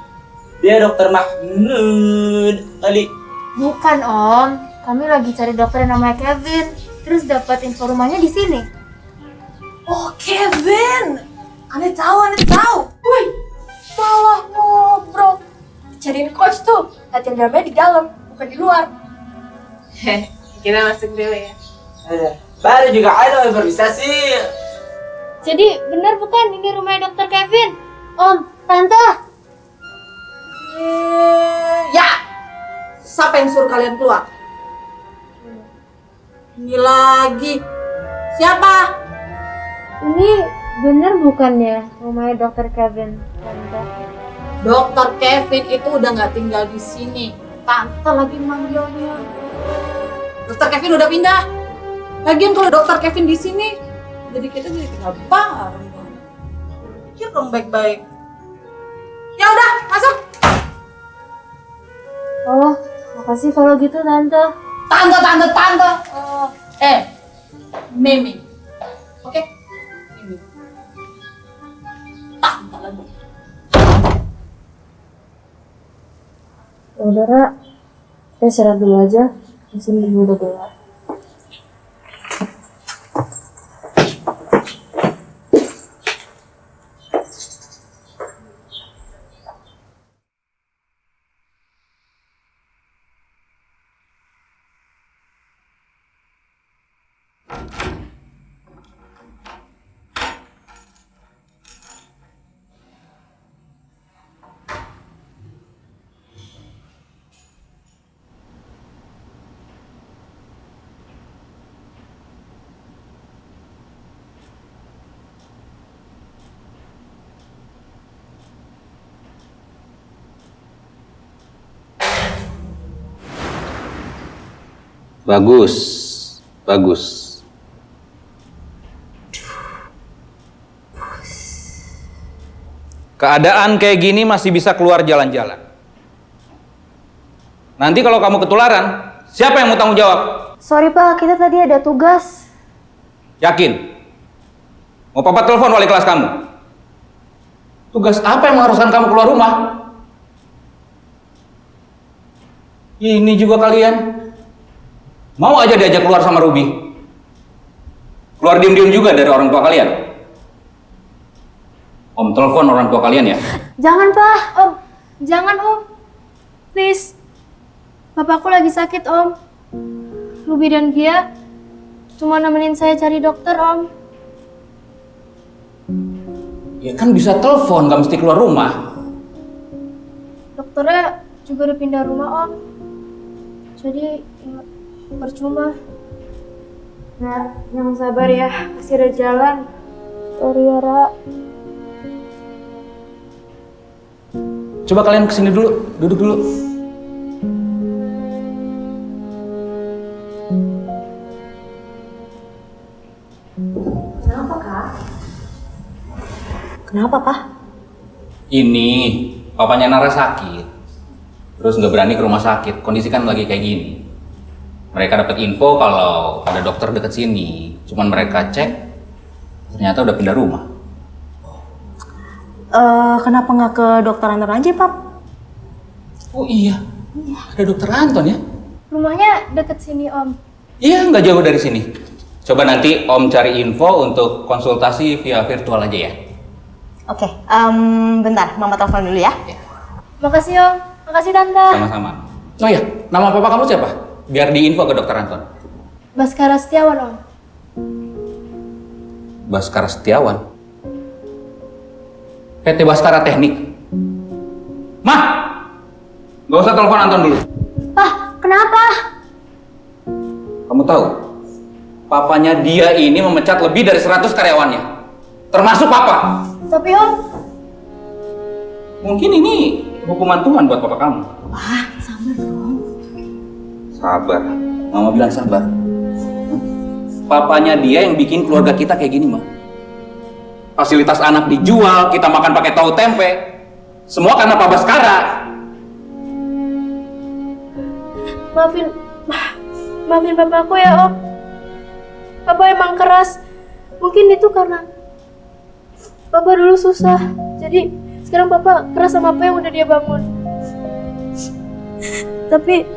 Dia dokter Mahmud. Kali. Bukan Om, kami lagi cari dokter yang namanya Kevin. Terus dapat info rumahnya di sini. Oh Kevin. Aneh tahu, aneh tahu. Wih, malah ngobrol. Cariin coach tuh. Latihan dramanya di dalam, bukan di luar. Heh, kita masuk dulu ya. Eh, Baru juga ada improvisasi. Jadi benar bukan ini rumahnya Dokter Kevin? Om, Tante. Ya, siapa yang suruh kalian keluar? Ini lagi. Siapa? Ini benar bukan ya rumahnya Dokter Kevin, Tante? Dokter Kevin itu udah nggak tinggal di sini. Tante lagi manggilnya. Dokter Kevin udah pindah. Lagian kalau Dokter Kevin di sini, jadi kita jadi tinggal bareng. dong. Pikir dong baik-baik. Ya udah, masuk. Oh, makasih kalau gitu Tante. Tante, tante, tante. Oh, eh, Mimi. Oke? Mimi. Tante lagi. Saudara, kita istirahat dulu aja. Di sini juga udah gelap. Bagus, bagus. Keadaan kayak gini masih bisa keluar jalan-jalan. Nanti kalau kamu ketularan, siapa yang mau tanggung jawab? Sorry Pak, kita tadi ada tugas. Yakin? Mau papa telepon wali kelas kamu? Tugas apa yang mengharuskan kamu keluar rumah? Ini juga kalian. Mau aja diajak keluar sama Ruby? Keluar diem-diem juga dari orang tua kalian? Om telepon orang tua kalian ya? Jangan Pak, Om. Jangan Om. Please. Bapakku lagi sakit Om. Ruby dan Gia cuma nemenin saya cari dokter Om. Ya kan bisa telepon, gak mesti keluar rumah. Dokternya juga udah pindah rumah Om. Jadi ya, percuma. Nah, yang sabar ya, masih ada jalan. Sorry ya, Ra. Coba kalian ke sini dulu, duduk dulu. Kenapa kak? Kenapa, Pak? Ini papanya Nara sakit. Terus nggak berani ke rumah sakit. Kondisi kan lagi kayak gini. Mereka dapat info kalau ada dokter deket sini. Cuman mereka cek, ternyata udah pindah rumah. Eh, kenapa nggak ke dokter Anton aja, Pak? Oh iya, ada dokter Anton ya? Rumahnya deket sini om. Iya, nggak jauh dari sini. Coba nanti Om cari info untuk konsultasi via virtual aja ya. Oke, em, bentar, Mama telepon dulu ya. Makasih om. Makasih tante. Sama-sama. Oh iya, nama papa kamu siapa? Biar diinfo ke dokter Anton. Baskara Setiawan om. Baskara Setiawan. PT Baskara Teknik. Mah! Gak usah telepon Anton dulu. Pak, kenapa? Kamu tahu, papanya dia ini memecat lebih dari 100 karyawannya. Termasuk papa. Tapi om, Mungkin ini hukuman Tuhan buat papa kamu. Wah, sabar dong. Sabar. Mama bilang sabar. Papanya dia yang bikin keluarga kita kayak gini, mah. Fasilitas anak dijual, kita makan pakai tahu tempe. Semua karena Papa Baskara. maafin, ma- maafin papaku ya om. Papa emang keras. Mungkin itu karena papa dulu susah. Jadi sekarang papa keras sama apa yang udah dia bangun. Tapi,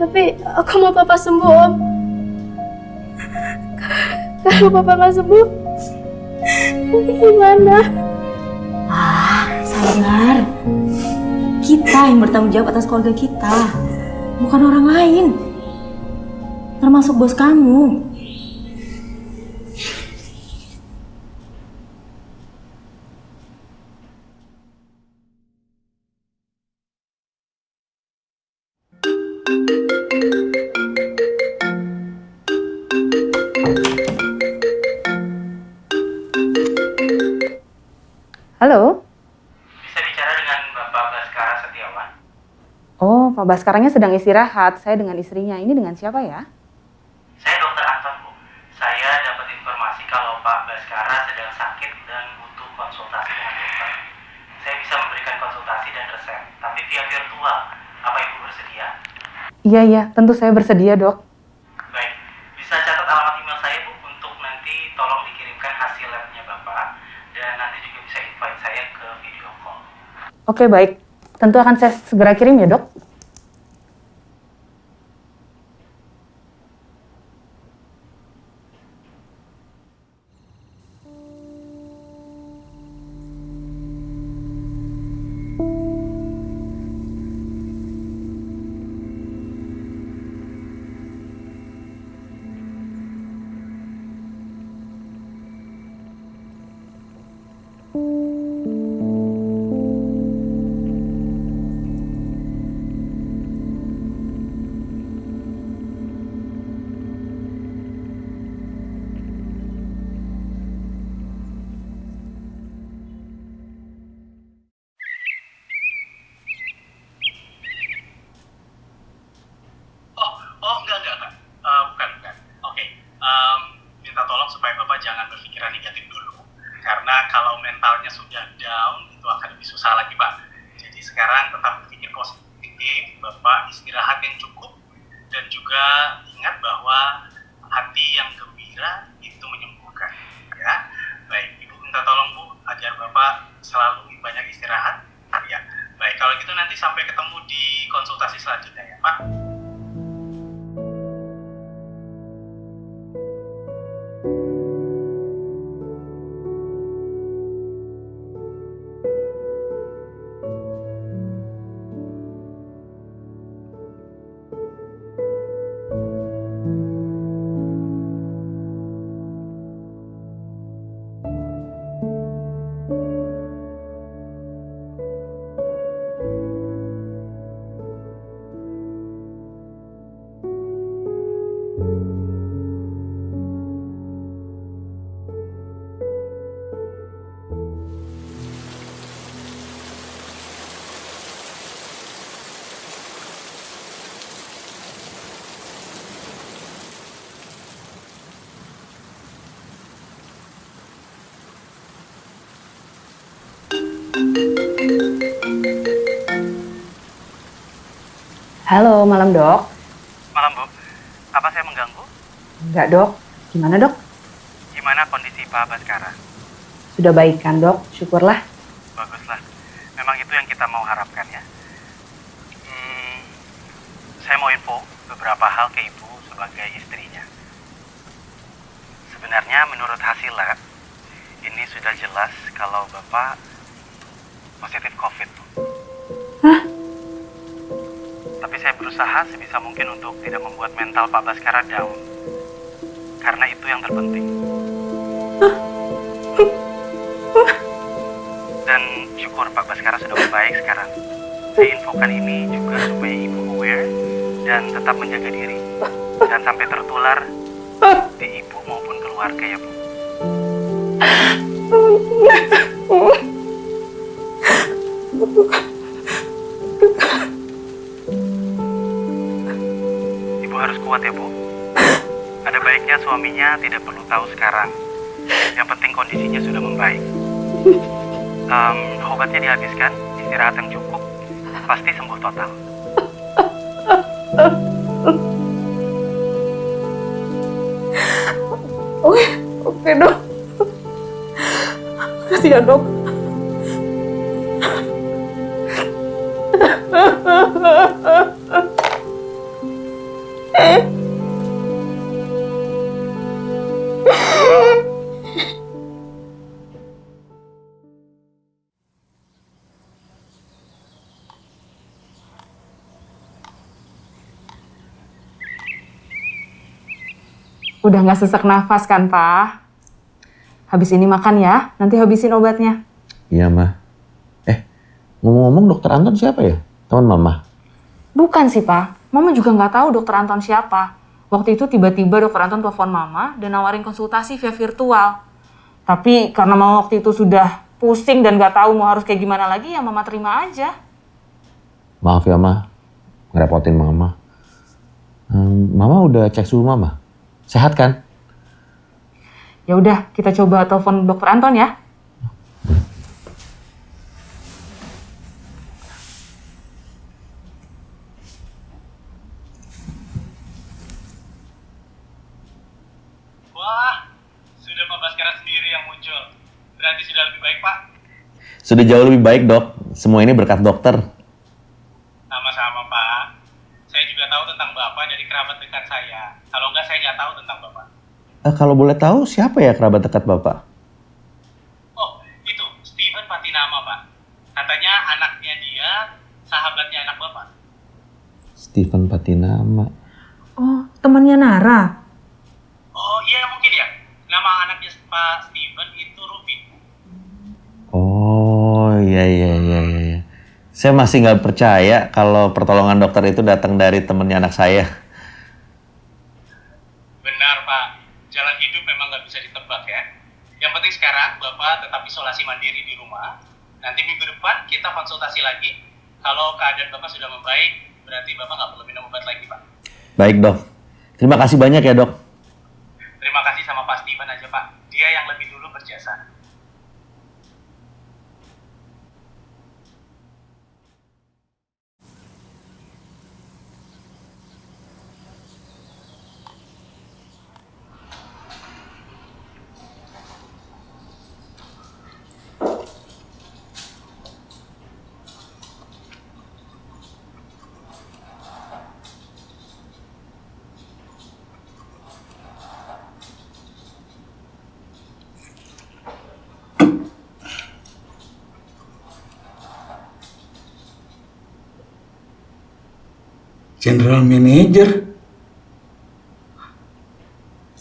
tapi aku mau papa sembuh om. Kalau papa nggak sembuh, nanti gimana? Ah, sabar. Kita yang bertanggung jawab atas keluarga kita, bukan orang lain. Termasuk bos kamu. Pak Baskaranya sedang istirahat. Saya dengan istrinya. Ini dengan siapa ya? Saya Dokter Anton, Bu. Saya dapat informasi kalau Pak Baskara sedang sakit dan butuh konsultasi dengan dokter. Saya bisa memberikan konsultasi dan resep, tapi via virtual. Apa Ibu bersedia? Iya, iya. Tentu saya bersedia, dok. Baik, bisa catat alamat email saya, Bu, untuk nanti tolong dikirimkan hasil labnya Bapak. Dan nanti juga bisa invite saya ke video call. Oke, baik. Tentu akan saya segera kirim ya, dok. Malam dok. Malam Bu, apa saya mengganggu? Enggak dok, gimana dok? Gimana kondisi Pak Baskara? Sudah baik kan dok? Syukurlah. Untuk tidak membuat mental Pak Baskara down. Karena itu yang terpenting. Dan syukur Pak Baskara sudah membaik sekarang. Saya infokan ini juga supaya Ibu aware dan tetap menjaga diri. Dan sampai tertular di Ibu maupun keluarga ya Bu. Suaminya tidak perlu tahu sekarang. Yang penting kondisinya sudah membaik. Em, obatnya dihabiskan, istirahat yang cukup, pasti sembuh total. Oke, oke dok. Makasih ya dok. Udah nggak sesak nafas kan, Pak? Habis ini makan ya, nanti habisin obatnya. Iya, mah. Eh, ngomong-ngomong dokter Anton siapa ya? Teman mama. Bukan sih, Pak. Mama juga nggak tahu dokter Anton siapa. Waktu itu tiba-tiba dokter Anton telepon Mama dan nawarin konsultasi via virtual. Tapi karena Mama waktu itu sudah pusing dan nggak tahu mau harus kayak gimana lagi, ya Mama terima aja. Maaf ya, mah. Ngerepotin mama. Hmm, mama udah cek suhu mama. Sehat kan? Ya udah, kita coba telepon dokter Anton ya. Wah, sudah Pak Baskara sendiri yang muncul. Berarti sudah lebih baik Pak. Sudah jauh lebih baik, dok. Semua ini berkat dokter. Sama-sama Pak. Saya juga tahu tentang Bapak dari kerabat dekat saya. Kalau enggak saya nggak tahu tentang Bapak. Eh, kalau boleh tahu, siapa ya kerabat dekat bapak? Oh, itu Steven Patinama Pak. Katanya anaknya dia sahabatnya anak Bapak. Steven Patinama. Oh, temannya Nara. Oh iya mungkin ya. Nama anaknya Pak Steven itu Ruby. Oh, iya, iya, iya, iya. Saya masih nggak percaya kalau pertolongan dokter itu datang dari temennya anak saya. Benar Pak. Jalan hidup memang nggak bisa ditebak ya. Yang penting sekarang Bapak tetap isolasi mandiri di rumah. Nanti minggu depan kita konsultasi lagi. Kalau keadaan Bapak sudah membaik, berarti Bapak nggak perlu minum obat lagi Pak. Baik, dok. Terima kasih banyak ya, dok. Terima kasih sama Pak Steven aja Pak. Dia yang lebih dulu berjasa. General Manager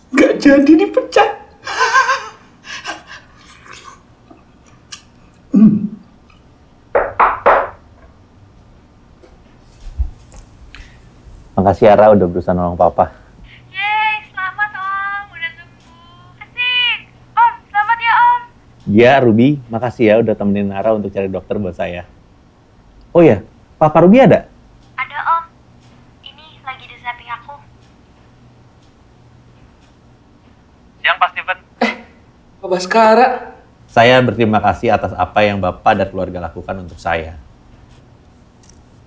nggak jadi dipecat. Makasih Ara udah berusaha nolong papa. selamat om, udah sembuh. Asik. Om, selamat ya om. Ya, Ruby, makasih ya udah temenin Ara untuk cari dokter buat saya. Oh ya, Papa Ruby ada? Ada om. Ini lagi di samping aku. Siang Pak Steven. Pak Baskara, Saya berterima kasih atas apa yang Bapak dan keluarga lakukan untuk saya.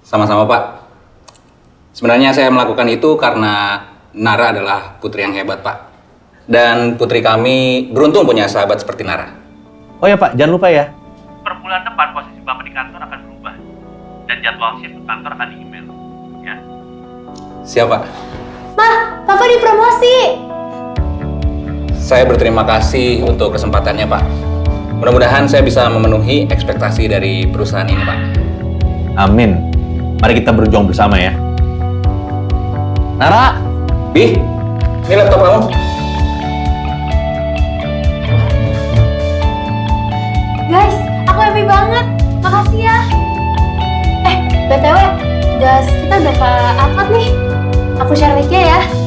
Sama-sama Pak. Sebenarnya saya melakukan itu karena Nara adalah putri yang hebat Pak. Dan putri kami beruntung punya sahabat seperti Nara. Oh ya Pak, jangan lupa ya. Per bulan depan posisi Bapak di kantor akan berubah. Dan jadwal shift kantor akan di-email. Ya. Siap Pak. Papa dipromosi. Saya berterima kasih untuk kesempatannya Pak. Mudah-mudahan saya bisa memenuhi ekspektasi dari perusahaan ini Pak. Amin. Mari kita berjuang bersama ya. Nara, Bi, ini laptop kamu. Guys, aku happy banget. Makasih ya. Eh, BTW, gas kita udah ke angkat nih. Aku share linknya ya.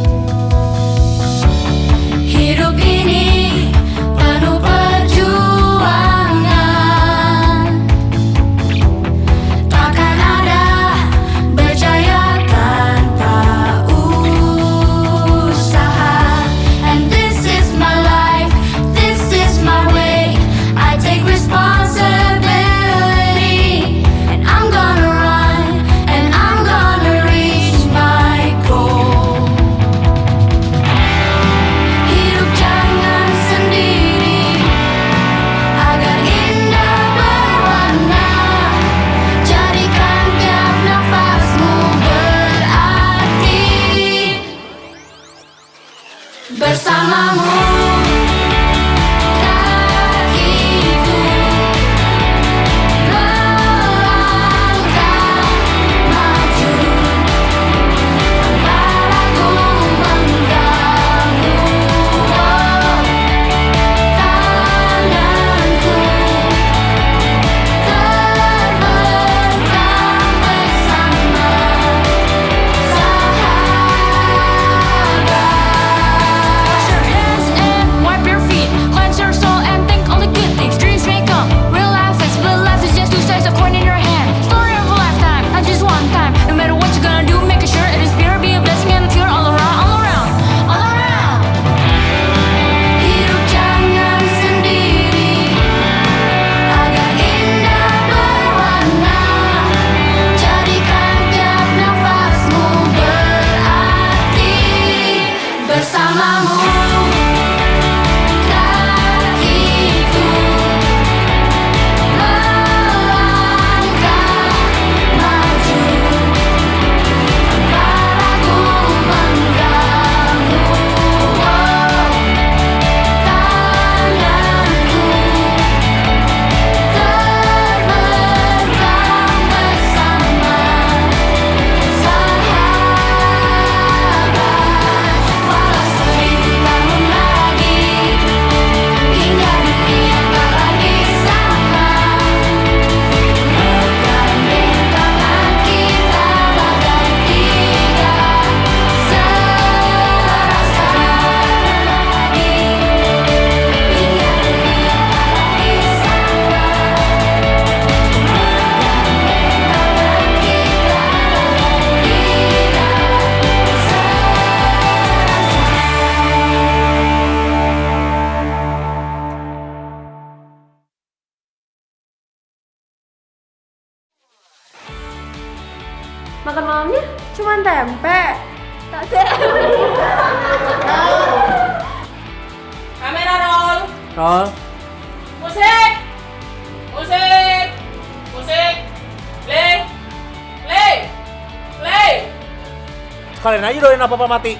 Aja doain apa-apa mati.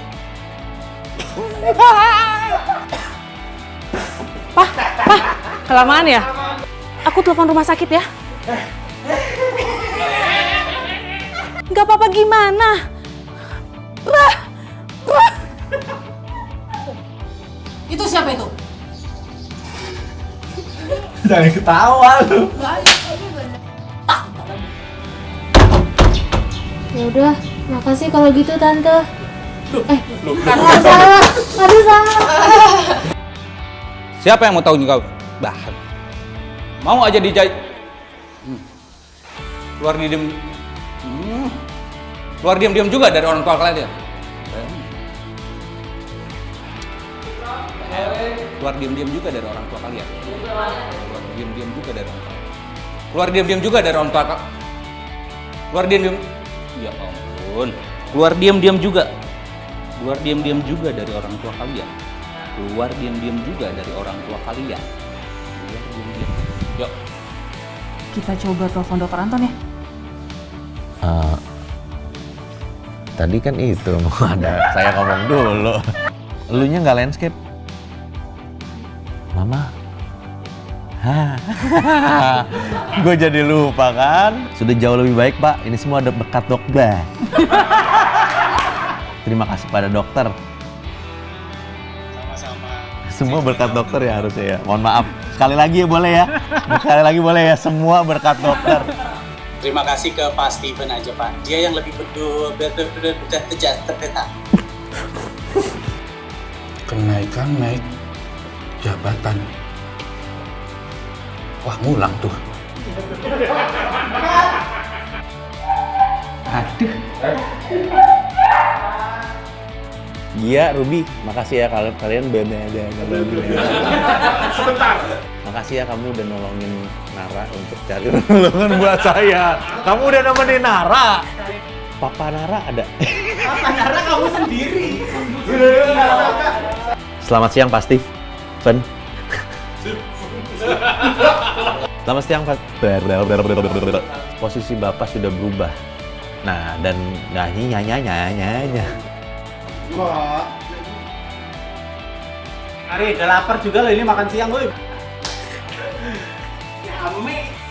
Kelamaan ya? Aku telepon rumah sakit ya. Gak apa-apa gimana? Bah, bah. Itu siapa itu? Jangan ketawa lu. Makasih kalau gitu tante. Eh, Loh, aduh salah, aduh salah. Siapa yang mau tahu juga bahan? Mau aja dijahit. Hmm. Keluar di diem. Hmm. Keluar diam-diam juga dari orang tua kalian ya. Keluar diam-diam juga dari orang tua kalian. Keluar diam-diam juga dari orang tua. Keluar diam-diam juga dari orang tua kak. Keluar diam-diam. Ya ampun. Keluar diam-diam juga. Keluar diam-diam juga dari orang tua kalian. Keluar diam-diam juga dari orang tua kalian. Keluar diam-diam. Yuk. Kita coba telepon dokter Anton ya. Eh, tadi kan itu mau ada saya ngomong dulu. Elunya nggak landscape. Mama. Gue jadi lupa kan. Sudah jauh lebih baik pak. Ini semua ada bekat dokter. Terima kasih pada dokter. Semua berkat dokter ya harusnya ya. Mohon maaf. Sekali lagi ya boleh ya. Sekali lagi boleh ya. Semua berkat dokter. Terima kasih ke Pak Steven aja Pak. Dia yang lebih berdua terpeta. Kenaikan naik jabatan. Wah ngulang tuh. Aduh. Iya, Ruby, makasih ya kalian kalian beda Sebentar. Makasih ya kamu udah nolongin Nara untuk cari nolongan buat saya. Kamu udah nemenin Nara. Papa Nara ada. Papa Nara kamu sendiri. Selamat siang Pak Steve. Fen. Selamat siang Pak. Posisi Bapak sudah berubah. Nah, dan nyanyi nyanyi nyanyi nyanyi. Wah. Ari, udah lapar juga loh ini makan siang, Boy. Yummy.